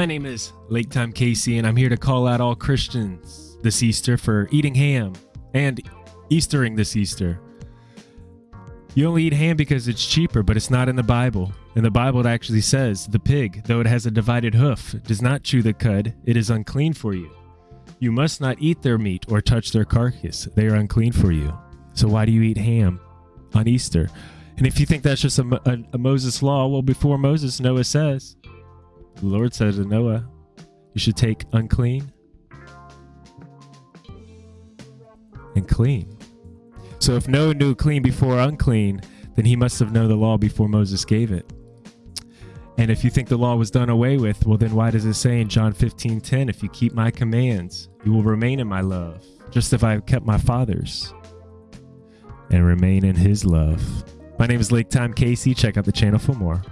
My name is Lake Time Casey, and I'm here to call out all Christians this Easter for eating ham and Eastering this Easter. You only eat ham because it's cheaper, but it's not in the Bible. In the Bible, it actually says, The pig, though it has a divided hoof, does not chew the cud, it is unclean for you. You must not eat their meat or touch their carcass, they are unclean for you. So why do you eat ham on Easter? And if you think that's just a, a, a Moses law, well, before Moses, Noah says, the Lord said to Noah, You should take unclean and clean. So if Noah knew clean before unclean, then he must have known the law before Moses gave it. And if you think the law was done away with, well, then why does it say in John 15 10, if you keep my commands, you will remain in my love, just as I have kept my father's and remain in his love? My name is Lake Time Casey. Check out the channel for more.